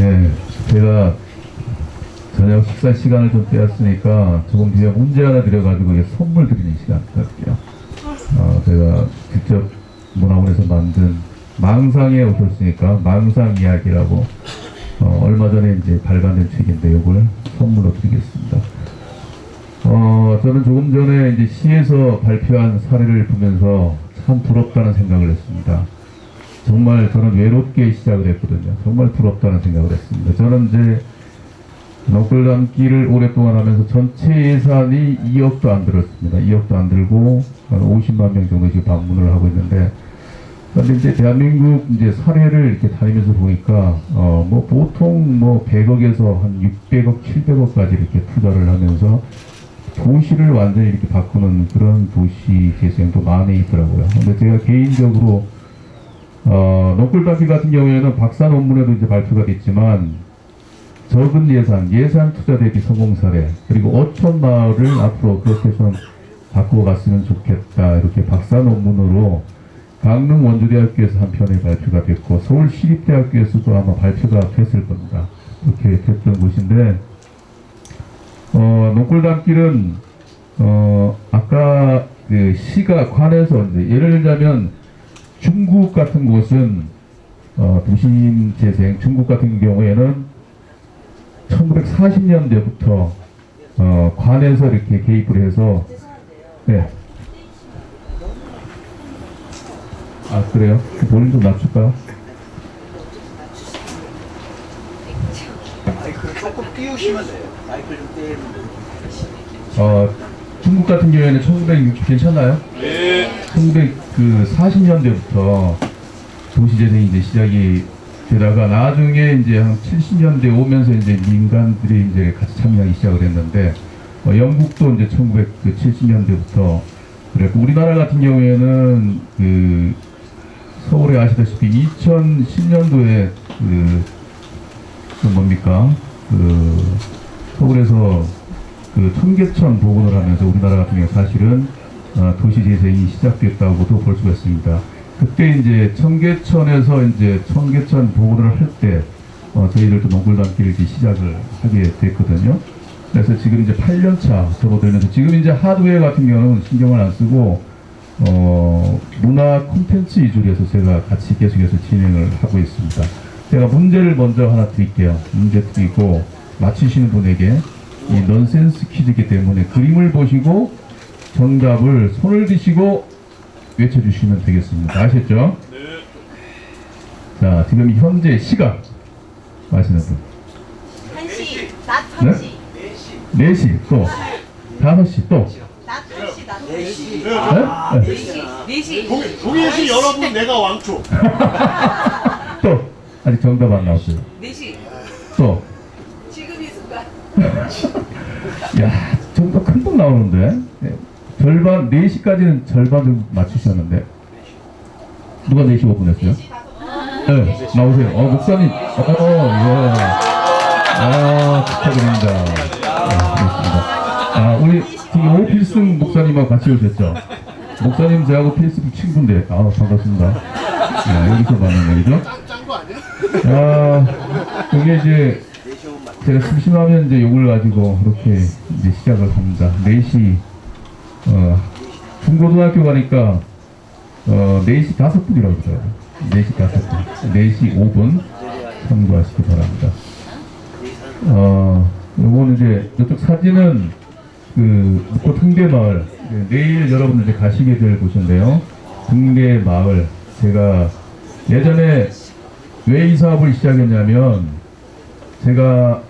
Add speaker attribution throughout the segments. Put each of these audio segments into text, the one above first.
Speaker 1: 네, 제가 저녁 식사 시간을 좀 빼앗으니까 조금 뒤에 문제 하나 드려가지고 이게 선물 드리는 시간 갈게요. 어, 제가 직접 문화원에서 만든 망상에 오셨으니까 망상 이야기라고 어, 얼마 전에 이제 발간된 책인데 이걸 선물로 드리겠습니다. 어, 저는 조금 전에 이제 시에서 발표한 사례를 보면서 참 부럽다는 생각을 했습니다. 정말 저는 외롭게 시작을 했거든요. 정말 부럽다는 생각을 했습니다. 저는 이제 너클 담기를 오랫동안 하면서 전체 예산이 2억도 안 들었습니다. 2억도 안 들고 한 50만 명 정도 지금 방문을 하고 있는데 그런데 이제 대한민국 이제 사례를 이렇게 다니면서 보니까 어 뭐 보통 뭐 100억에서 한 600억, 700억까지 이렇게 투자를 하면서 도시를 완전히 이렇게 바꾸는 그런 도시 재생도 많이 있더라고요. 근데 제가 개인적으로 어, 노클다피 같은 경우에는 박사 논문에도 이제 발표가 됐지만 적은 예산, 예산 투자 대비 성공 사례, 그리고 어촌 마을을 앞으로 그렇게 좀 바꾸어 갔으면 좋겠다. 이렇게 박사 논문으로 강릉 원주대학교에서 한 편이 발표가 됐고 서울시립대학교에서도 아마 발표가 됐을 겁니다. 이렇게 됐던 곳인데 어, 농골담길은 어, 아까 그 시가 이제 예를 들자면 중국 같은 곳은 어, 도심 재생 중국 같은 경우에는 1940년대부터 어, 관에서 이렇게 개입을 해서 네. 아 그래요? 그 볼륨 좀 낮출까요?
Speaker 2: 마이크를 조금 띄우시면 돼요. 마이크를 좀 띄우면
Speaker 1: 어, 중국 같은 경우에는 1960 괜찮나요? 네. 1940년대부터 도시재생이 이제 시작이 되다가 나중에 이제 한 70년대 오면서 이제 민간들이 이제 같이 참여하기 시작을 했는데 어, 영국도 이제 1970년대부터 그랬고 우리나라 같은 경우에는 그 서울에 아시다시피 2010년도에 그, 그 뭡니까? 그 서울에서 그 청계천 복원을 하면서 우리나라 같은 경우 사실은 어, 도시 재생이 시작됐다고도 볼 수가 있습니다. 그때 이제 청계천에서 이제 청계천 복원을 할때 어, 저희들도 농골담길을 이제 시작을 하게 됐거든요. 그래서 지금 이제 8년차 접어들면서 지금 이제 하드웨어 같은 경우는 신경을 안 쓰고 어, 문화 콘텐츠 위주로 해서 제가 같이 계속해서 진행을 하고 있습니다. 제가 문제를 먼저 하나 드릴게요. 문제 드리고 맞히시는 분에게 이 넌센스 퀴즈이기 때문에 그림을 보시고 정답을 손을 드시고 외쳐주시면 되겠습니다. 아셨죠? 네. 자, 지금 현재 시각 마시는 분.
Speaker 3: 1시, 낮
Speaker 1: 네?
Speaker 3: 1시,
Speaker 1: 4시, 또 5시, 또
Speaker 3: 낮 1시, 낮
Speaker 2: 4시.
Speaker 3: 4시,
Speaker 1: 네? 네.
Speaker 3: 4시, 4시.
Speaker 4: 동해, 동해시 여러분 내가 왕초
Speaker 1: 또 아직 정답 안 나왔어요.
Speaker 3: 4시.
Speaker 1: 또
Speaker 3: 지금 이 순간.
Speaker 1: 야, 정답 금방 나오는데 네. 절반 4시까지는 절반 좀 맞추셨는데 누가 4시 5분 했어요? 네, 나오세요. 어, 목사님. 어, 예. 아, 축하드립니다. 아. 아, 우리 저기 오필승 목사님하고 같이 오셨죠? 목사님 저하고 페이스북 친구인데, 아, 반갑습니다. 네, 여기서 만난 얘기죠?
Speaker 4: 아,
Speaker 1: 그게 이제 제가 심심하면 이제 욕을 가지고 그렇게 이제 시작을 합니다. 4시, 어, 중고등학교 가니까, 어, 4시 5분이라고 그래요. 4시 5분. 4시 5분 참고하시기 바랍니다. 어, 요거는 이제, 이쪽 사진은 그, 묵고 등대마을. 네, 내일 여러분들 가시게 될 곳인데요. 등대마을. 제가 예전에 왜 이 사업을 시작했냐면, 제가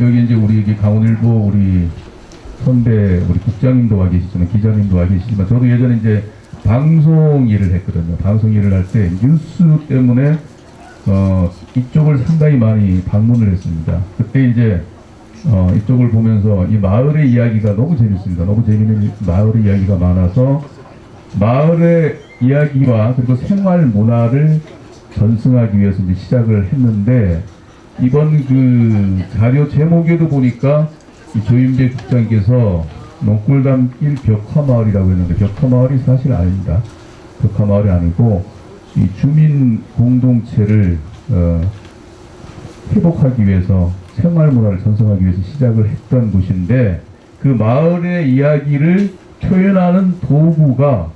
Speaker 1: 여기 이제 우리 강원일보 우리 선배 우리 국장님도 와 계시지만 기자님도 와 계시지만 저도 예전에 이제 방송 일을 했거든요. 방송 일을 할 때 뉴스 때문에 어 이쪽을 상당히 많이 방문을 했습니다. 그때 이제 어 이쪽을 보면서 이 마을의 이야기가 너무 재밌습니다. 너무 재밌는 마을의 이야기가 많아서 마을의 이야기와 그리고 생활 문화를 전승하기 위해서 이제 시작을 했는데 이번 그 자료 제목에도 보니까 이 조윤배 국장께서 농골담길 벽화마을이라고 했는데 벽화마을이 사실 아닙니다. 벽화마을이 아니고 이 주민 공동체를 어, 회복하기 위해서 생활 문화를 전승하기 위해서 시작을 했던 곳인데 그 마을의 이야기를 표현하는 도구가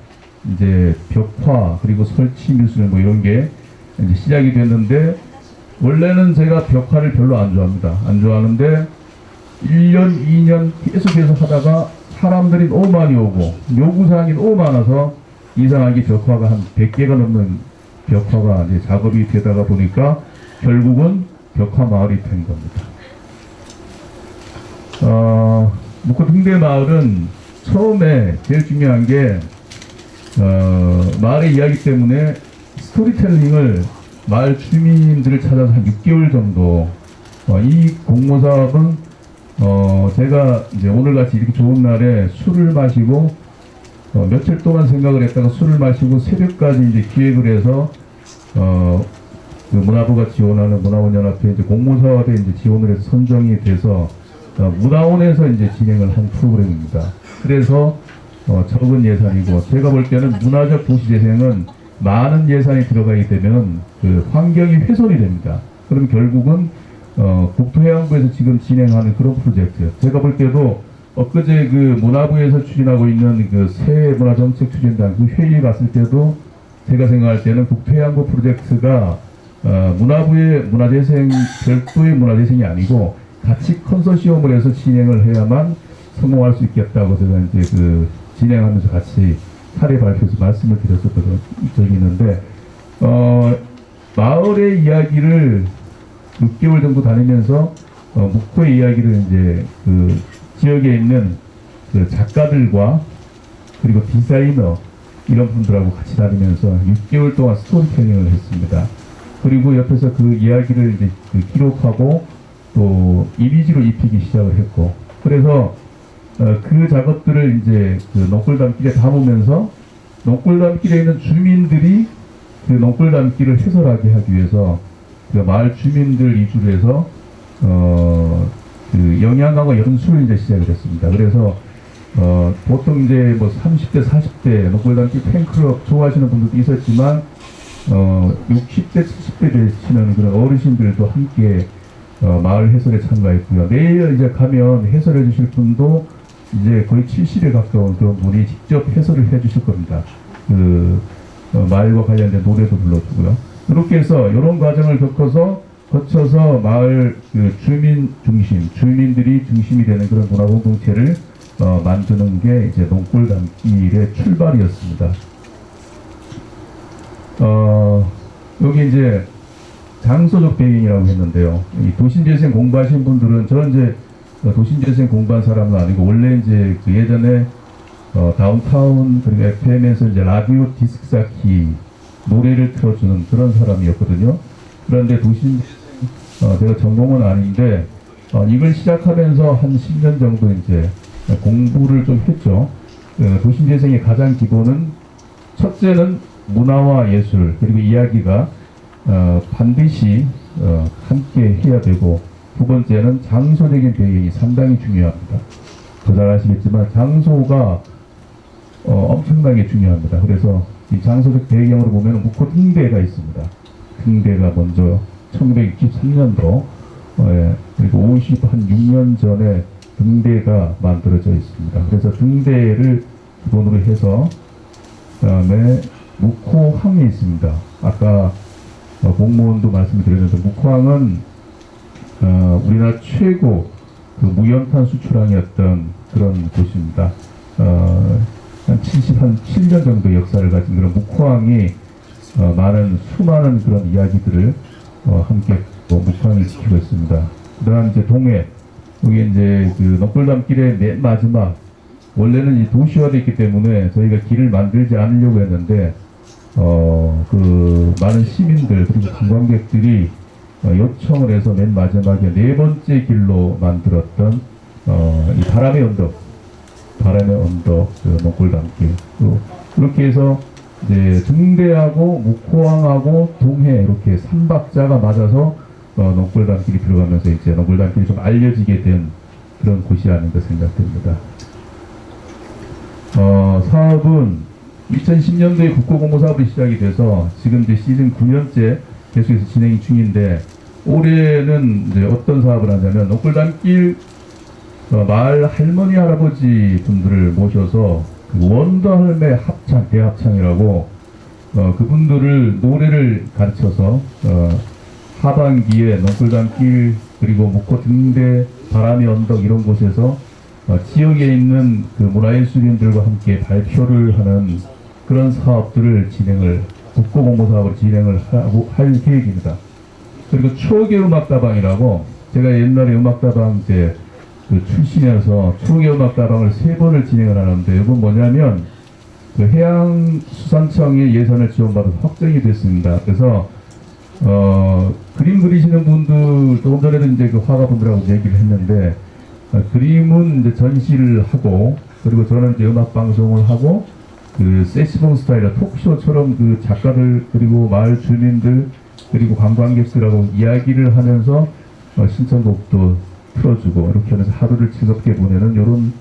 Speaker 1: 이제 벽화 그리고 설치 미술 뭐 이런 게 이제 시작이 됐는데 원래는 제가 벽화를 별로 안 좋아합니다. 안 좋아하는데 1년, 2년 계속해서 하다가 사람들이 너무 많이 오고 요구사항이 너무 많아서 이상하게 벽화가 한 100개가 넘는 벽화가 이제 작업이 되다가 보니까 결국은 벽화 마을이 된 겁니다. 어, 묵고 등대 마을은 처음에 제일 중요한 게 어, 마을의 이야기 때문에 스토리텔링을 마을 주민들을 찾아서 한 6개월 정도 어, 이 공모 사업은 어, 제가 이제 오늘같이 이렇게 좋은 날에 술을 마시고 어, 며칠 동안 생각을 했다가 술을 마시고 새벽까지 이제 기획을 해서 어, 그 문화부가 지원하는 문화원연합회 이제 공모사업에 이제 지원을 해서 선정이 돼서 어, 문화원에서 이제 진행을 한 프로그램입니다. 그래서 어, 적은 예산이고 제가 볼 때는 문화적 도시재생은 많은 예산이 들어가게 되면 그 환경이 훼손이 됩니다. 그럼 결국은 어, 국토해양부에서 지금 진행하는 그런 프로젝트. 제가 볼 때도 엊그제 그 문화부에서 추진하고 있는 그 새 문화정책 추진단 그 회의에 갔을 때도 제가 생각할 때는 국토해양부 프로젝트가 어, 문화부의 문화재생 별도의 문화재생이 아니고 같이 컨소시엄을 해서 진행을 해야만 성공할 수 있겠다고 제가 이제 그 진행하면서 같이 사례 발표에서 말씀을 드렸었던 적이 있는데 어, 마을의 이야기를 6개월 정도 다니면서 어, 묵호의 이야기를 이제 그 지역에 있는 그 작가들과 그리고 디자이너 이런 분들하고 같이 다니면서 6개월 동안 스토리텔링을 했습니다. 그리고 옆에서 그 이야기를 이제 그 기록하고 또 이미지로 입히기 시작을 했고 그래서 어, 그 작업들을 이제 그 농골담길에 담으면서 농골담길에 있는 주민들이 그 농골담길을 해설하게 하기 위해서 그 마을 주민들 위주로 해서 어, 그 영양강과 연수를 이제 시작을 했습니다. 그래서 어, 보통 이제 뭐 30대, 40대 농골담길 팬클럽 좋아하시는 분들도 있었지만 어, 60대, 70대 되시는 그런 어르신들도 함께 어, 마을 해설에 참가했고요. 내일 이제 가면 해설해 주실 분도 이제 거의 70에 가까운 그런 분이 직접 해설을 해 주실 겁니다. 그, 어, 마을과 관련된 노래도 불러주고요. 그렇게 해서 이런 과정을 겪어서 거쳐서 마을 그 주민 중심, 주민들이 중심이 되는 그런 문화 공동체를 어, 만드는 게 이제 농골 담길의 출발이었습니다. 어, 여기 이제 장소적 배경이라고 했는데요. 이 도심재생 공부하신 분들은 저는 이제 어, 도심재생 공부한 사람은 아니고 원래 이제 그 예전에 어, 다운타운 그리고 FM에서 이제 라디오 디스크 자키 노래를 틀어주는 그런 사람이었거든요. 그런데 도심 어, 제가 전공은 아닌데 어, 이걸 시작하면서 한 10년 정도 이제 공부를 좀 했죠. 어, 도심재생의 가장 기본은 첫째는 문화와 예술 그리고 이야기가 어, 반드시 어, 함께 해야 되고 두 번째는 장소적인 배경이 상당히 중요합니다. 더잘 아시겠지만 장소가 어, 엄청나게 중요합니다. 그래서 이 장소적 배경으로 보면 묵호 등대가 있습니다. 등대가 먼저 1963년도 어, 그리고 50한 6년 전에 등대가 만들어져 있습니다. 그래서 등대를 기본으로 해서 그 다음에 묵호항이 있습니다. 아까 어, 공무원도 말씀드렸는데 묵호항은 어, 우리나라 최고 그 무연탄 수출항이었던 그런 곳입니다. 어, 한 77년 정도 역사를 가진 그런 묵호항이 어, 많은 수많은 그런 이야기들을 어, 함께 어, 묵호항이 지키고 있습니다. 그다음 이제 동해. 여기 이제 그 넉골담길의 맨 마지막. 원래는 이 도시화되어 있기 때문에 저희가 길을 만들지 않으려고 했는데 어, 그 많은 시민들 그리고 관광객들이 어, 요청을 해서 맨 마지막에 네 번째 길로 만들었던 어, 이 바람의 언덕, 바람의 언덕, 그 목골담길. 또 그렇게 해서 이제 등대하고 묵호항하고 동해 이렇게 삼박자가 맞아서 어, 농골담길이 들어가면서 이제 농골담길이 좀 알려지게 된 그런 곳이 아닌가 생각됩니다. 어, 사업은 2010년도에 국고공모 사업이 시작이 돼서 지금 이제 시즌 9년째 계속해서 진행이 중인데 올해는 이제 어떤 사업을 하냐면 녹골단길 어, 마을 할머니 할아버지 분들을 모셔서 그 원더 할매 합창 대합창이라고 어, 그분들을 노래를 가르쳐서 어, 하반기에 녹골단길 그리고 목포 등대 바람의 언덕 이런 곳에서 어, 지역에 있는 그 문화예술인들과 함께 발표를 하는 그런 사업들을 진행을 국고공모 사업을 진행을 하고 할 계획입니다. 그리고 추억의 음악다방이라고 제가 옛날에 음악다방 때 그 출신이어서 추억의 음악다방을 세 번을 진행을 하는데 이건 뭐냐면 그 해양수산청의 예산을 지원받아서 확정이 됐습니다. 그래서 어, 그림 그리시는 분들 조금 전에도 이제 그 화가분들하고 얘기를 했는데 어, 그림은 이제 전시를 하고 그리고 저는 이제 음악 방송을 하고 그 세시봉 스타일의 토크쇼처럼 그 작가들 그리고 마을 주민들 그리고 관광객들하고 이야기를 하면서 어, 신청곡도 틀어주고 이렇게 하면서 하루를 즐겁게 보내는 이런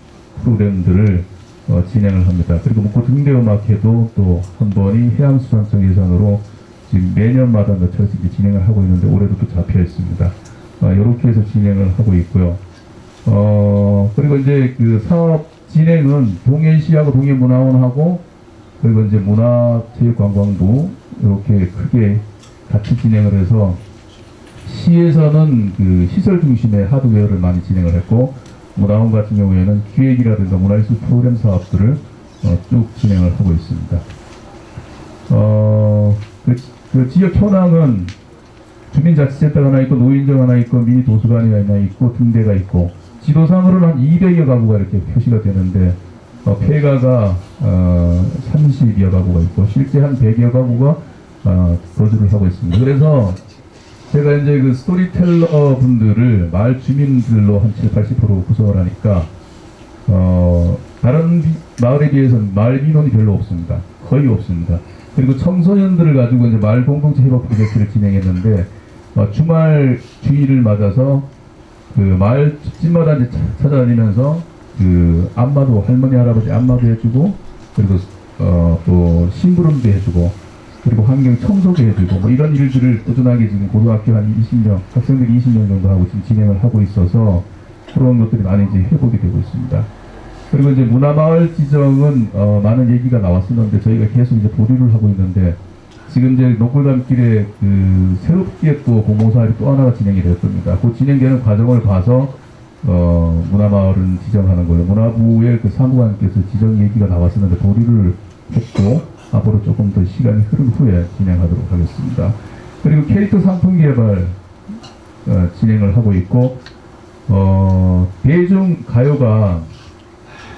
Speaker 1: 프로그램들을 어, 진행을 합니다. 그리고 목포 등대음악회도 또 한 번이 해양수산청 예산으로 지금 매년마다 몇 차례씩 이제 진행을 하고 있는데 올해도 또 잡혀 있습니다. 이렇게 해서 진행을 하고 있고요. 어, 그리고 이제 그 사업 진행은 동해시하고 동해문화원하고 그리고 이제 문화체육관광부 이렇게 크게 같이 진행을 해서 시에서는 그 시설 중심의 하드웨어를 많이 진행을 했고 문화원 같은 경우에는 기획이라든가 문화예술 프로그램 사업들을 어, 쭉 진행을 하고 있습니다. 어, 그, 그 지역 현황은 주민자치센터가 하나 있고 노인정 하나 있고 미니 도서관이 하나 있고 등대가 있고 지도상으로는 한 200여 가구가 이렇게 표시가 되는데 어, 폐가가 어, 30여 가구가 있고 실제 한 100여 가구가 어, 거주를 하고 있습니다. 그래서 제가 이제 그 스토리텔러 분들을 마을 주민들로 한 7, 80% 구성을 하니까 어, 다른 비- 마을에 비해서는 마을 민원이 별로 없습니다. 거의 없습니다. 그리고 청소년들을 가지고 이제 마을 공동체 협업 프로젝트를 진행했는데 어, 주말 주일을 맞아서 그 마을 집집마다 이제 차- 찾아다니면서 그 안마도 할머니 할아버지 안마도 해주고 그리고 어, 또 심부름도 해주고 그리고 환경 청소도 해주고 뭐 이런 일들을 꾸준하게 지금 고등학교 한 20명 학생들이 20명 정도 하고 지금 진행을 하고 있어서 그런 것들이 많이 이제 회복이 되고 있습니다. 그리고 이제 문화마을 지정은 어, 많은 얘기가 나왔었는데 저희가 계속 이제 보류를 하고 있는데 지금 이제 노골담길에 그 새롭게 또 공모사업이 또 하나가 진행이 될 겁니다. 그 진행되는 과정을 봐서 어, 문화마을은 지정하는 거예요. 문화부의 그 사무관께서 지정 얘기가 나왔었는데 보류를 했고 앞으로 조금 더 시간이 흐른 후에 진행하도록 하겠습니다. 그리고 캐릭터 상품 개발 어, 진행을 하고 있고 어, 대중 가요가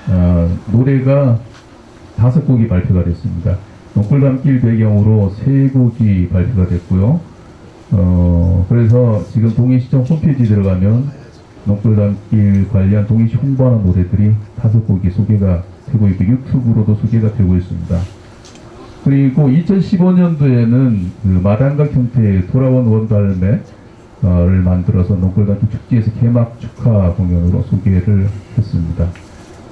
Speaker 1: 어, 노래가 다섯 곡이 발표가 됐습니다. 녹골담길 배경으로 세 곡이 발표가 됐고요. 어, 그래서 지금 동해시청 홈페이지 들어가면 녹골담길 관련 동해시 홍보하는 노래들이 다섯 곡이 소개가 되고 있고 유튜브로도 소개가 되고 있습니다. 그리고 2015년도에는 그 마당각 형태의 돌아온 원갈매를 만들어서 녹골담길 축제에서 개막 축하 공연으로 소개를 했습니다.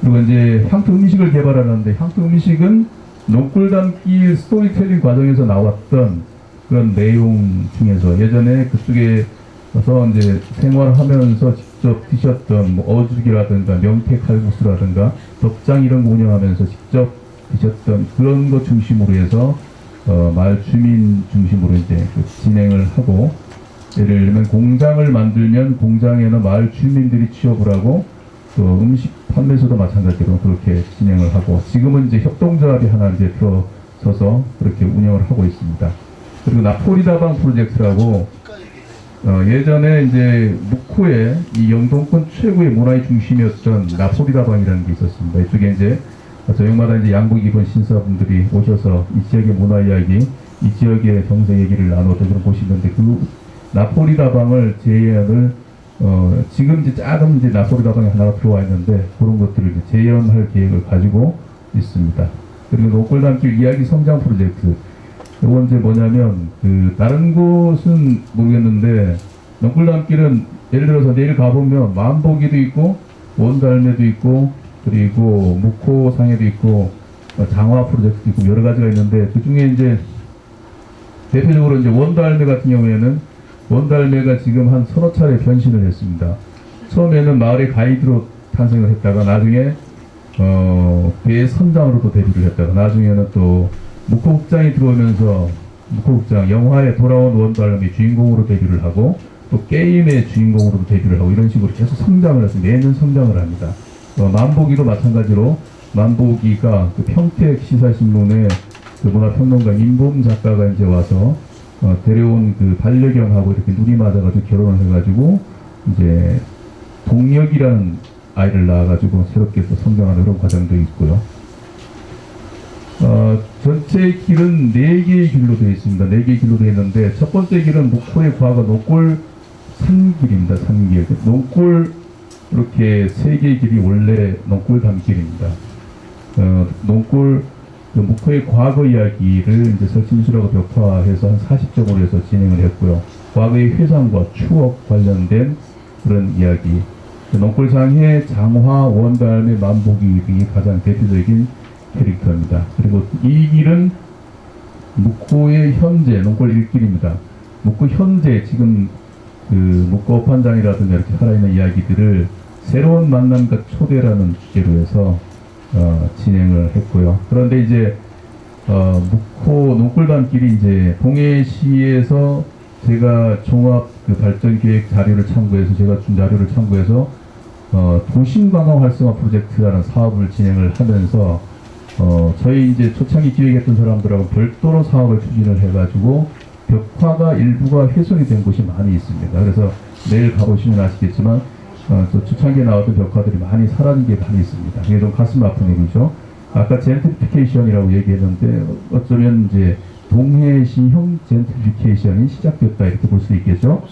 Speaker 1: 그리고 이제 향토 음식을 개발하는데 향토 음식은 녹골 담기 스토리텔링 과정에서 나왔던 그런 내용 중에서 예전에 그쪽에서 이제 생활하면서 직접 드셨던 뭐 어죽이라든가 명태 칼국수라든가 덕장 이런 거 운영하면서 직접 드셨던 그런 거 중심으로 해서 어, 마을 주민 중심으로 이제 그 진행을 하고 예를 들면 공장을 만들면 공장에는 마을 주민들이 취업을 하고 또 음식 판매소도 마찬가지로 그렇게 진행을 하고 지금은 이제 협동조합이 하나 이제 들어서서 그렇게 운영을 하고 있습니다. 그리고 나폴리다방 프로젝트라고 어, 예전에 이제 묵호에 이 영동권 최고의 문화의 중심이었던 나폴리다방이라는 게 있었습니다. 이쪽에 이제 저녁마다 이제 양복 입은 신사분들이 오셔서 이 지역의 문화 이야기, 이 지역의 경제 얘기를 나누었던 그런 곳이 있는데 그 나폴리 다방을 재현을 어, 지금 이제 작은 이제 나폴리 가방이 하나가 들어와 있는데 그런 것들을 이제 재현할 계획을 가지고 있습니다. 그리고 노골담길 이야기 성장 프로젝트. 이건 이제 뭐냐면 그 다른 곳은 모르겠는데 노골담길은 예를 들어서 내일 가보면 만보기도 있고 원달매도 있고 그리고 묵호상해도 있고 어, 장화 프로젝트도 있고 여러 가지가 있는데 그 중에 이제 대표적으로 이제 원달매 같은 경우에는 원달매가 지금 한 서너 차례 변신을 했습니다. 처음에는 마을의 가이드로 탄생을 했다가 나중에 어, 배 선장으로도 데뷔를 했다가 나중에는 또 묵호국장이 들어오면서 묵호국장 영화에 돌아온 원달매 주인공으로 데뷔를 하고 또 게임의 주인공으로도 데뷔를 하고 이런 식으로 계속 성장을 해서 매년 성장을 합니다. 어, 만보기도 마찬가지로 만보기가 그 평택 시사신문에 그 문화평론가 임범 작가가 이제 와서 어, 데려온 그 반려견하고 이렇게 눈이 맞아가지고 결혼을 해가지고 이제 동력이라는 아이를 낳아가지고 새롭게 또 성장하는 그런 과정도 있고요. 어, 전체 길은 네 개의 길로 되어 있습니다. 네 개의 길로 되어 있는데 첫 번째 길은 목포의 과거 노골 산길입니다. 산길. 노골 이렇게 세 개의 길이 원래 농골 담길입니다. 어, 농골 그 목포의 과거 이야기를 이제 설진술하고 벽화해서 한 40점으로 해서 진행을 했고요. 과거의 회상과 추억 관련된 그런 이야기. 그 농골상의 장화, 원달의 만복이 가장 대표적인 캐릭터입니다. 그리고 이 길은 묵호의 현재 농골 일길입니다. 묵호 현재 지금 그 묵호 업판장이라든가 이렇게 살아있는 이야기들을 새로운 만남과 초대라는 주제로 해서 어, 진행을 했고요. 그런데 이제 어, 묵호 농골단길이 이제 동해시에서 제가 종합 그 발전 계획 자료를 참고해서 제가 준 자료를 참고해서 어, 도심관광 활성화 프로젝트라는 사업을 진행을 하면서 어, 저희 이제 초창기 기획했던 사람들하고 별도로 사업을 추진을 해가지고 벽화가 일부가 훼손이 된 곳이 많이 있습니다. 그래서 내일 가보시면 아시겠지만 어, 저 초창기에 나왔던 벽화들이 많이 사라진 게 많이 있습니다. 이게 좀 가슴 아픈 얘기죠. 아까 젠트리피케이션이라고 얘기했는데 어쩌면 이제 동해시형 젠트리피케이션이 시작됐다 이렇게 볼 수 있겠죠.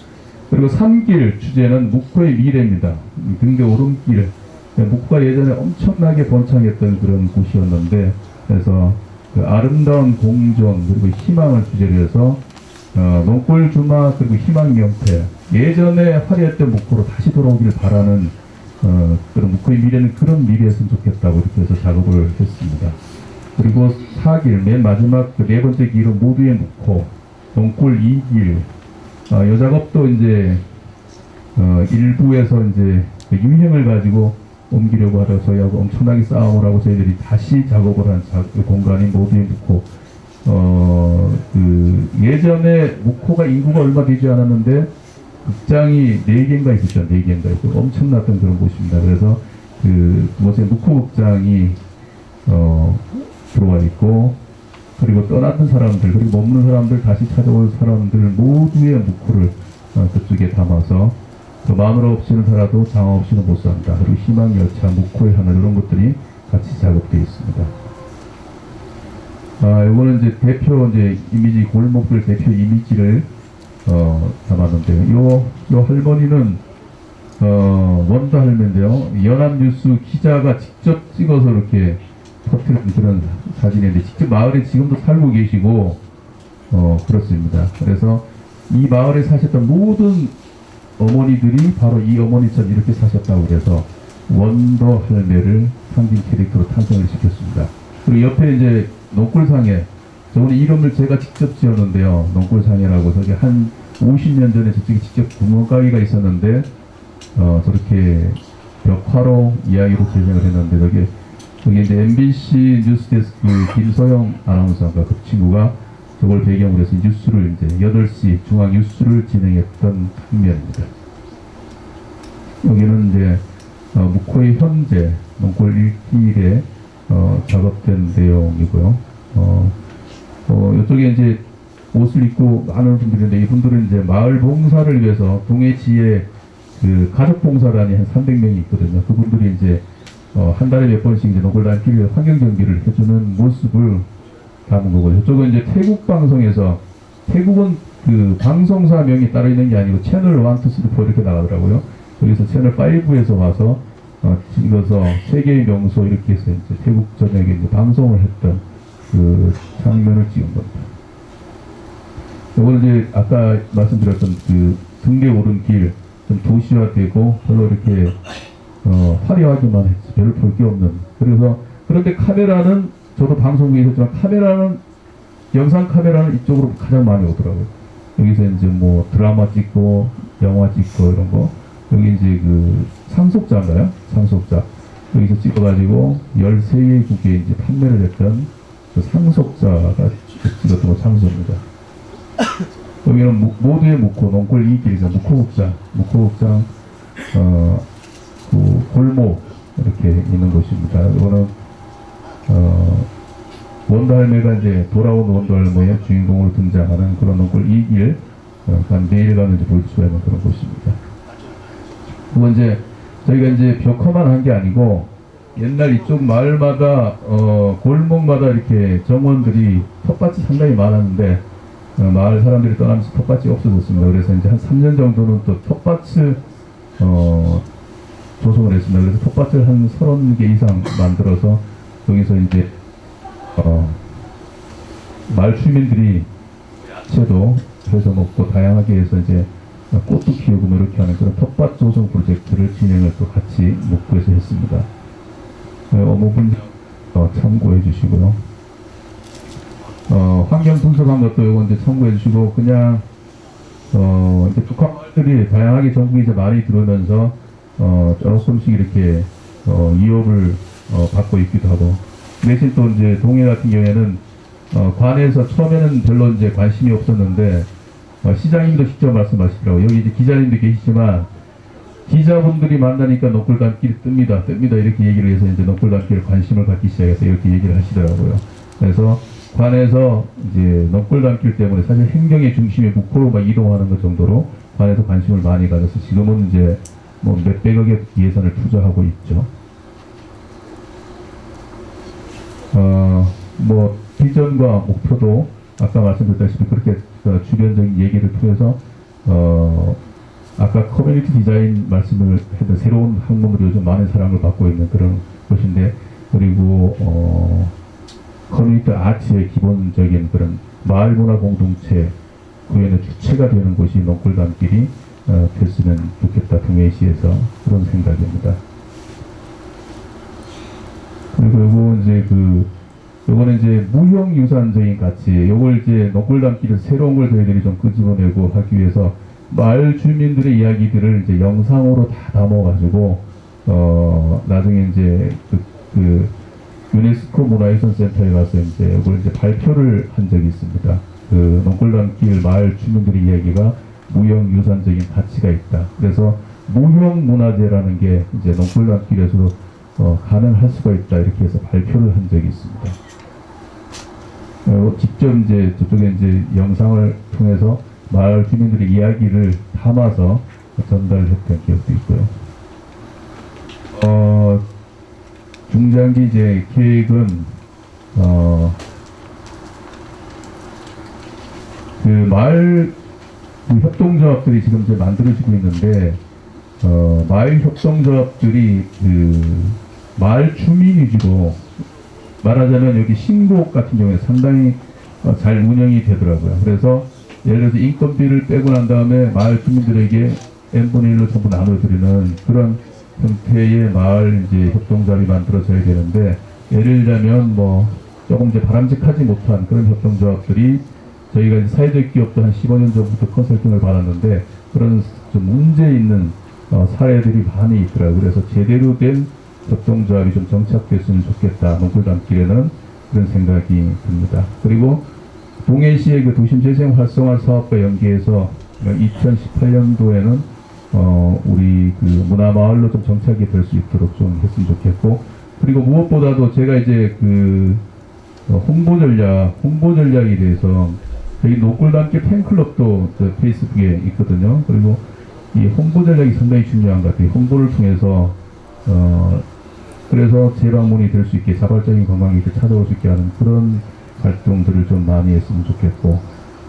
Speaker 1: 그리고 3길 주제는 묵호의 미래입니다. 이 등대 오름길. 묵호가 예전에 엄청나게 번창했던 그런 곳이었는데 그래서 그 아름다운 공존 그리고 희망을 주제로 해서 어, 농골 주마 그리고 희망 명패 예전에 화려했던 묵호로 다시 돌아오길 바라는 어, 그런 묵호의 미래는 그런 미래였으면 좋겠다고 이렇게 해서 작업을 했습니다. 그리고 4길 맨 마지막 그 네 번째 길은 모두의 묵호 농골 2길. 어, 이 작업도 이제 어, 일부에서 이제 그 유형을 가지고 옮기려고 하다 저희하고 엄청나게 싸움을 하고 저희들이 다시 작업을 한 자, 그 공간이 모두에 묵호 어, 그 예전에 묵호가 인구가 얼마 되지 않았는데 극장이 네 개인가 있었죠. 네 개인가 있고 엄청났던 그런 곳입니다. 그래서 그 그곳에 묵호 극장이 어, 들어와 있고 그리고 떠났던 사람들 그리고 머무는 사람들 다시 찾아올 사람들 모두의 묵호를 어, 그쪽에 담아서 그 마늘 없이는 살아도 장화 없이는 못 산다. 그리고 희망 열차, 묵호의 하늘 이런 것들이 같이 작업되어 있습니다. 아, 이거는 이제 대표 이제 이미지 골목들 대표 이미지를 어, 담았는데요. 요, 요 할머니는 어, 원도 할매인데요. 연합뉴스 기자가 직접 찍어서 이렇게 터트린 그런 사진인데 직접 마을에 지금도 살고 계시고 어, 그렇습니다. 그래서 이 마을에 사셨던 모든 어머니들이 바로 이 어머니처럼 이렇게 사셨다고 그래서 원더 할매를 상징 캐릭터로 탄생을 시켰습니다. 그리고 옆에 이제 농골상에 저번에 이름을 제가 직접 지었는데요. 농골상이라고 저기 한 50년 전에 저쪽에 직접 구멍가게가 있었는데 어, 저렇게 벽화로 이야기로 제작을 했는데 저기 저기 이제 MBC 뉴스데스크 김소영 아나운서가 그 친구가 저걸 배경으로 해서 뉴스를 이제 8시 중앙 뉴스를 진행했던 장면입니다. 여기는 이제 어, 묵호의 현재 농골 1길에 어, 작업된 내용이고요. 어, 어, 이쪽에 이제 옷을 입고 많은 분들인데 이분들은 이제 마을 봉사를 위해서 동해지에 그 가족 봉사단이 한 300명이 있거든요. 그분들이 이제 어, 한 달에 몇 번씩 이제 노골단 길에 환경 경기를 해주는 모습을 담은 거고요. 이쪽은 이제 태국 방송에서 태국은 그 방송사 명이 따로 있는 게 아니고 채널 1, 2, 3, 4 이렇게 나가더라고요. 여기서 채널 5에서 와서 어, 찍어서 세계의 명소 이렇게 해서 이제 태국 전역에 이제 방송을 했던 그 장면을 찍은 겁니다. 이거는 이제 아까 말씀드렸던 그 등대 오른 길 좀 도시화되고 별로 이렇게 어, 화려하기만 했지 별로 볼 게 없는 그래서 그런데 카메라는 저도 방송국에 있었지만 카메라는 영상 카메라는 이쪽으로 가장 많이 오더라고요. 여기서 이제 뭐 드라마 찍고 영화 찍고 이런 거 여기 이제 그 상속자인가요? 상속자 여기서 찍어가지고 13개 국에 이제 판매를 했던 그 상속자가 찍었던 거 창소입니다. 여기는 무- 모두의 묵호, 농골 이길이죠. 묵호국장, 묵호국장, 어, 그 골목 이렇게 있는 곳입니다. 이거는 어, 원달매가 이제 돌아온 원달매의 주인공으로 등장하는 그런 농골 이길, 어, 한 내일 가면 이제 볼 수가 있는 그런 곳입니다. 그건 이제 저희가 이제 벽화만 한 게 아니고 옛날 이쪽 마을마다 어, 골목마다 이렇게 정원들이 텃밭이 상당히 많았는데 어, 마을 사람들이 떠나면서 텃밭이 없어졌습니다. 그래서 이제 한 3년 정도는 또 텃밭을 어, 조성을 했습니다. 그래서 텃밭을 한 30개 이상 만들어서 여기서 이제 어, 마을 주민들이 야채도 해서 먹고 다양하게 해서 이제 꽃도 키우고 뭐 이렇게 하는 그런 텃밭 조성 프로젝트를 진행을 또 같이 목구에서 했습니다. 네, 어머분 어, 참고해 주시고요. 어, 환경 분석한 것도 이거 이제 참고해 주시고 그냥 어, 이제 북한들이 다양하게 전국에 이제 많이 들어오면서 어, 조금씩 이렇게 어, 이업을 어, 받고 있기도 하고 대신 또 이제 동해 같은 경우에는 어, 관에서 처음에는 별로 이제 관심이 없었는데 어, 시장님도 직접 말씀하시더라고요. 여기 이제 기자님도 계시지만 기자분들이 만나니까 넋골담길이 뜹니다. 뜹니다. 이렇게 얘기를 해서 이제 넋골담길에 관심을 갖기 시작해서 이렇게 얘기를 하시더라고요. 그래서 관에서 이제 넋골담길 때문에 사실 행정의 중심이 북포로 막 이동하는 것 정도로 관에서 관심을 많이 가져서 지금은 이제 뭐 몇백억의 예산을 투자하고 있죠. 어, 뭐 비전과 목표도 아까 말씀드렸다시피 그렇게 어, 주변적인 얘기를 통해서 어, 아까 커뮤니티 디자인 말씀을 했던 새로운 학문으로 요즘 많은 사랑을 받고 있는 그런 곳인데 그리고 어, 커뮤니티 아트의 기본적인 그런 마을 문화 공동체 구현의 주체가 되는 곳이 농골담길이 어, 됐으면 좋겠다 동해시에서 그런 생각입니다. 그리고 이제 그 요거는 이제 무형 유산적인 가치 요걸 이제 농골담길에서 새로운 걸 저희들이 좀 끄집어내고 하기 위해서 마을 주민들의 이야기들을 이제 영상으로 다 담아가지고 어 나중에 이제 그, 그 유네스코 문화유산 센터에 가서 이제 이걸 이제 발표를 한 적이 있습니다. 그 농골담길 마을 주민들의 이야기가 무형 유산적인 가치가 있다. 그래서 무형 문화재라는 게 이제 농골담길에서도 어, 가능할 수가 있다. 이렇게 해서 발표를 한 적이 있습니다. 어, 직접 이제 저쪽에 이제 영상을 통해서 마을 주민들의 이야기를 담아서 전달했던 기억도 있고요. 어, 중장기 이제 계획은 어, 그 마을 그 협동조합들이 지금 이제 만들어지고 있는데 어, 마을 협동조합들이 그 마을 주민 위주로 말하자면 여기 신곡 같은 경우에 상당히 어, 잘 운영이 되더라고요. 그래서 예를 들어서 인건비를 빼고 난 다음에 마을 주민들에게 n분의 1로 전부 나눠드리는 그런 형태의 마을 이제 협동조합이 만들어져야 되는데 예를 들자면 뭐 조금 이제 바람직하지 못한 그런 협동조합들이 저희가 이제 사회적 기업도 한 15년 전부터 컨설팅을 받았는데 그런 좀 문제 있는 어, 사례들이 많이 있더라고요. 그래서 제대로 된 협동조합이 좀 정착됐으면 좋겠다. 농골담길에는 그런 생각이 듭니다. 그리고 동해시의 그 도심 재생 활성화 사업과 연계해서 2018년도에는 어, 우리 그 문화마을로 좀 정착이 될 수 있도록 좀 했으면 좋겠고 그리고 무엇보다도 제가 이제 그 어, 홍보 전략, 홍보 전략에 대해서 저희 노골담길 팬클럽도 저 페이스북에 있거든요. 그리고 이 홍보 전략이 상당히 중요한 것 같아요. 홍보를 통해서 어, 그래서 재방문이 될 수 있게 자발적인 관광객들 찾아올 수 있게 하는 그런 활동들을 좀 많이 했으면 좋겠고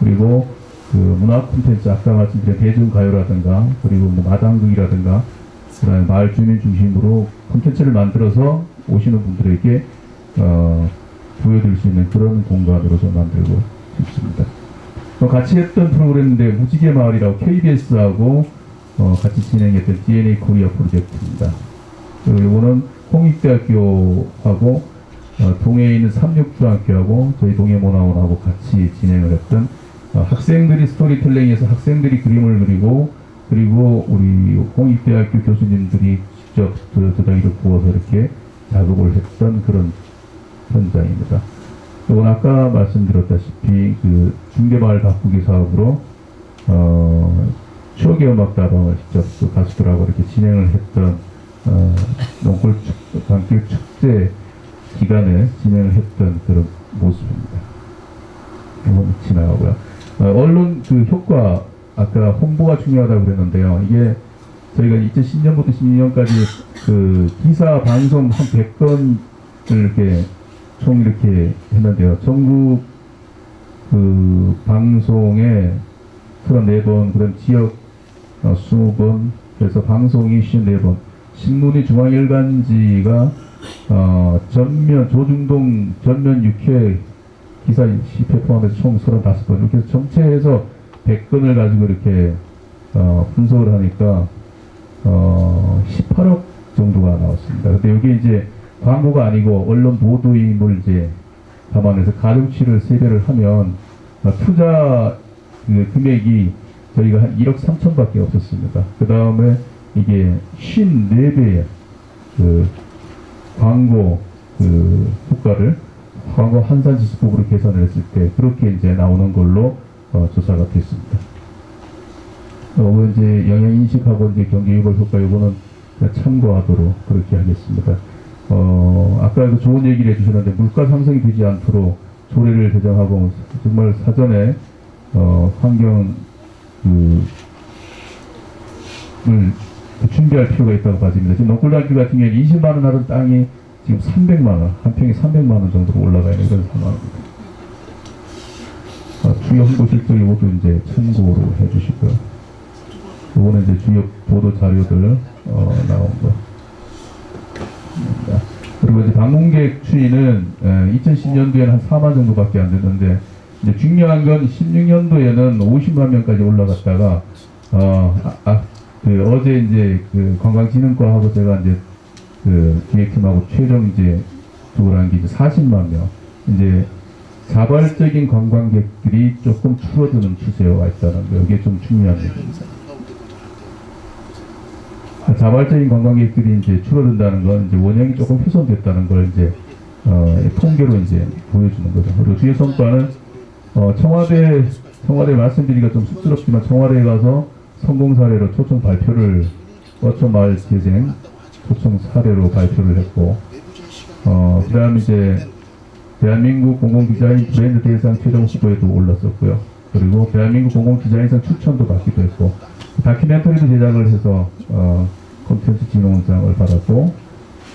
Speaker 1: 그리고 그 문화 콘텐츠 아까 말씀드린 대중가요라든가 그리고 뭐 마당극이라든가 그다음에 마을 주민 중심으로 콘텐츠를 만들어서 오시는 분들에게 어, 보여드릴 수 있는 그런 공간으로 좀 만들고 싶습니다. 또 같이 했던 프로그램인데 무지개 마을이라고 KBS하고 어, 같이 진행했던 DNA 코리아 프로젝트입니다. 그리고 이거는 홍익대학교하고 어, 동해에 있는 삼육중학교하고 저희 동해문화원하고 같이 진행을 했던 어, 학생들이 스토리텔링에서 학생들이 그림을 그리고 그리고 우리 공익대학교 교수님들이 직접 그 도자기를 구워서 이렇게 작업을 했던 그런 현장입니다. 이건 아까 말씀드렸다시피 그 중계마을 가꾸기 사업으로 어, 추억의 음악 다방을 직접 그 가수들하고 이렇게 진행을 했던 어, 농골 축, 강길 축제 기간에 진행을 했던 그런 모습입니다. 이건 지나가고요. 어, 언론 그 효과 아까 홍보가 중요하다고 그랬는데요. 이게 저희가 2010년부터 12년까지 그 기사 방송 한 100건을 이렇게 총 이렇게 했는데요. 전국 그 방송에 34번, 그다음 지역 어, 20번, 그래서 방송이 54번, 신문이 중앙일간지가 어, 전면 조중동 전면 6회 기사 10회 포함해서 총 35번 이렇게 해서 전체해서 100건을 가지고 이렇게 어, 분석을 하니까 어, 18억 정도가 나왔습니다. 근데 여기 이제 광고가 아니고 언론 보도임을 이제 감안해서 가중치를 세배를 하면 어, 투자 그 금액이 저희가 한 1억 3천밖에 없었습니다. 그 다음에 이게 54배의 그 광고 그 효과를 광고 한산지수법으로 계산을 했을 때 그렇게 이제 나오는 걸로 어, 조사가 됐습니다. 어, 이제 영양 인식하고 이제 경기 유발 효과 요거는 참고하도록 그렇게 하겠습니다. 어, 아까도 좋은 얘기를 해주셨는데 물가 상승이 되지 않도록 조례를 제정하고 정말 사전에 어, 환경 그, 을 준비할 필요가 있다고 봐집니다. 지금 농골단길 같은 경우에 20만 원 하는 땅이 지금 300만 원, 한 평에 300만 원 정도로 올라가 있는 그런 상황입니다. 어, 주요 홍보실도 이것도 이제 참고로 해주시고요. 이거는 이제 주요 보도 자료들 어, 나온 거. 그리고 이제 방문객 추이는 2010년도에는 한 4만 정도밖에 안 됐는데 이제 중요한 건 16년도에는 50만 명까지 올라갔다가 어, 아, 아, 그 어제 이제 그 관광진흥과하고 제가 이제 그 기획팀하고 최종 이제 그걸 한게 이제 40만 명. 이제 자발적인 관광객들이 조금 줄어드는 추세가 있다는 거 이게 좀 중요한 얘기입니다. 자발적인 관광객들이 이제 줄어든다는 건 이제 원형이 조금 훼손됐다는 걸 이제 어, 통계로 이제 보여주는 거죠. 그리고 뒤에 성과는 어, 청와대 청와대 말씀드리기가 좀 쑥스럽지만 청와대에 가서 성공 사례로 초청 발표를 어촌 마을 재생 초청 사례로 발표를 했고 어, 그 다음 이제 대한민국 공공 디자인 브랜드 대상 최종 후보에도 올랐었고요. 그리고 대한민국 공공 디자인상 추천도 받기도 했고 다큐멘터리도 제작을 해서 어, 콘텐츠 진흥원상을 받았고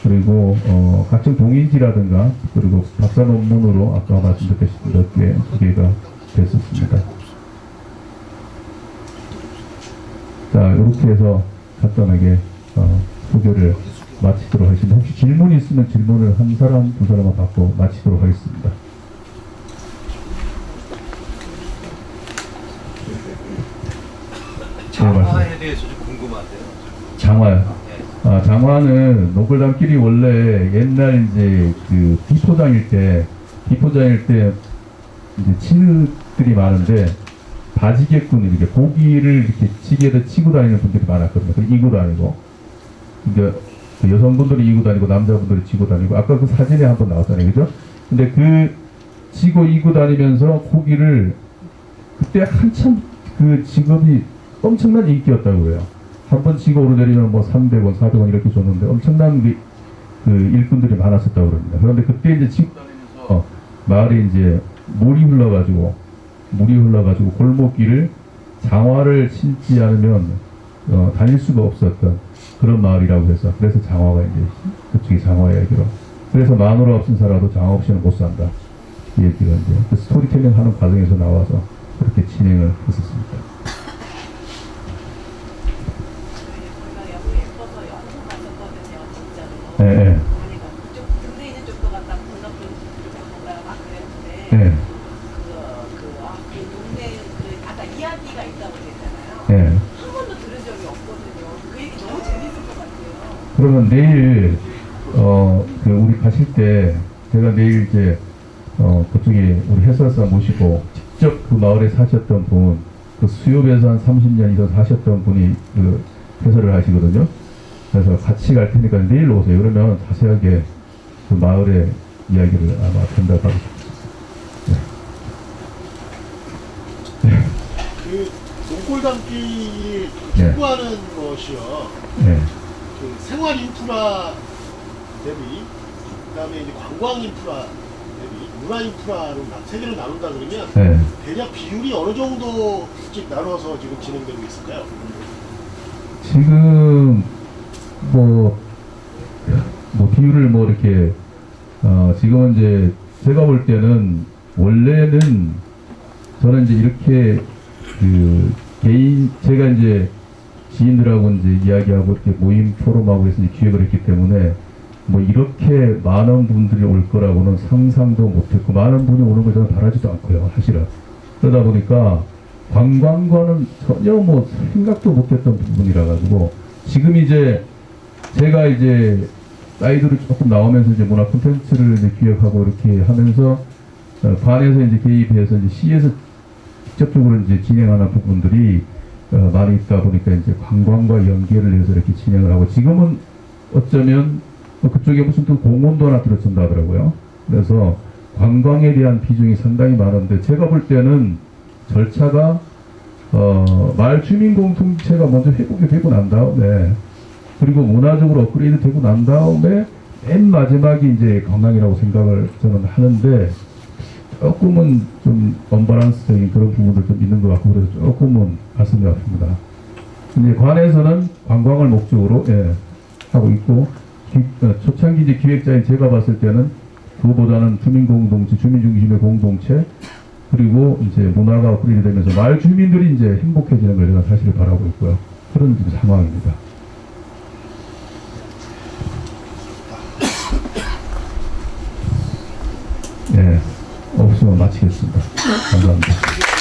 Speaker 1: 그리고 어, 각종 동인지라든가 그리고 박사 논문으로 아까 말씀드렸듯이 몇 개 소개가 됐었습니다. 자 이렇게 해서 간단하게 어, 소개를 마치도록 하겠습니다. 혹시 질문이 있으면 질문을 한 사람 두 사람만 받고 마치도록 하겠습니다.
Speaker 2: 장화에 대해서 좀 궁금한데요.
Speaker 1: 장화요.
Speaker 2: 네.
Speaker 1: 아, 장화는 노골단길이 원래 옛날 이제 그 비포장일 때, 비포장일 때 이제 치느들이 많은데 바지개꾼 이렇게 고기를 이렇게 지게에다 치고 다니는 분들이 많았거든요. 그 이고 다니고. 그러니까 그 여성분들이 이고 다니고 남자분들이 지고 다니고 아까 그 사진에 한번 나왔잖아요. 그죠? 근데 그 지고 이고 다니면서 고기를 그때 한참 그 직업이 엄청난 인기였다고 해요. 한 번 치고 오르내리면 뭐 300원, 400원 이렇게 줬는데 엄청난 그, 그 일꾼들이 많았었다고 그럽니다. 그런데 그때 이제 치고 다니면서 마을에 이제 물이 흘러가지고 물이 흘러가지고 골목길을 장화를 신지 않으면 어, 다닐 수가 없었던 그런 마을이라고 해서 그래서 장화가 이제 그쪽이 장화 얘기로 그래서 마누라 없인 살아도 장화 없이는 못 산다 이 얘기가 이제 그 스토리텔링 하는 과정에서 나와서 그렇게 진행을 했었습니다.
Speaker 3: 저희가 여기 예뻐서 연습 갔었거든요, 진짜로.
Speaker 1: 예, 예.
Speaker 3: 아니가 좀 등대 있는 쪽도 갔다 건너편 쪽도 갔다 막 그랬는데
Speaker 1: 예,
Speaker 3: 그, 그, 아, 그 동네 그 아까 이야기가 있다고 그랬잖아요.
Speaker 1: 예.
Speaker 3: 한 번도 들은 적이 없거든요. 그 얘기 너무 재밌을 것 같아요.
Speaker 1: 그러면 내일 어 그 우리 가실 때 제가 내일 이제 어 그쪽에 우리 해설사 모시고 직접 그 마을에 사셨던 분, 그 수협에서 한 30년 이상 사셨던 분이 그 해설을 하시거든요. 그래서 같이 갈 테니까 내일 오세요. 그러면 자세하게 그 마을의 이야기를 아마 전달하고 싶습니다.
Speaker 4: 그 농골 담기
Speaker 1: 네.
Speaker 4: 것이요.
Speaker 1: 네.
Speaker 4: 그 생활 인프라 대비 그 다음에 이제 관광 인프라 문화 인프라로 나- 세 개를 나눈다 그러면
Speaker 1: 네.
Speaker 4: 대략 비율이 어느 정도씩 나눠서 지금 진행되고 있을까요?
Speaker 1: 지금 뭐, 뭐 비율을 뭐 이렇게 어 지금은 이제 제가 볼 때는 원래는 저는 이제 이렇게 그 개인 제가 이제 지인들하고 이제 이야기하고 이렇게 모임 포럼하고 해서 기획을 했기 때문에 뭐 이렇게 많은 분들이 올 거라고는 상상도 못했고 많은 분이 오는 걸 저는 바라지도 않고요 사실은. 그러다 보니까 관광과는 전혀 뭐 생각도 못했던 부분이라 가지고 지금 이제 제가 이제 사이드로 조금 나오면서 이제 문화 콘텐츠를 이제 기획하고 이렇게 하면서 어, 반에서 이제 개입해서 이제 시에서 직접적으로 이제 진행하는 부분들이 어, 많이 있다 보니까 이제 관광과 연계를 해서 이렇게 진행을 하고 지금은 어쩌면 어, 그쪽에 무슨 또 공원도 하나 들어선다 하더라고요. 그래서 관광에 대한 비중이 상당히 많은데 제가 볼 때는 절차가 어, 마을 주민 공동체가 먼저 회복이 되고 난 다음에 그리고 문화적으로 업그레이드 되고 난 다음에 맨 마지막이 이제 관광이라고 생각을 저는 하는데 조금은 좀 언밸런스적인 그런 부분도 좀 있는 것 같고 그래서 조금은 가슴이 아픕니다. 근데 관에서는 관광을 목적으로 예, 하고 있고 초창기 이제 기획자인 제가 봤을 때는 그거보다는 주민 공동체, 주민 중심의 공동체 그리고 이제 문화가 업그레이드 되면서 마을 주민들이 이제 행복해지는 걸 제가 사실 바라고 있고요. 그런 상황입니다. 예, 없으면 마치겠습니다. 감사합니다.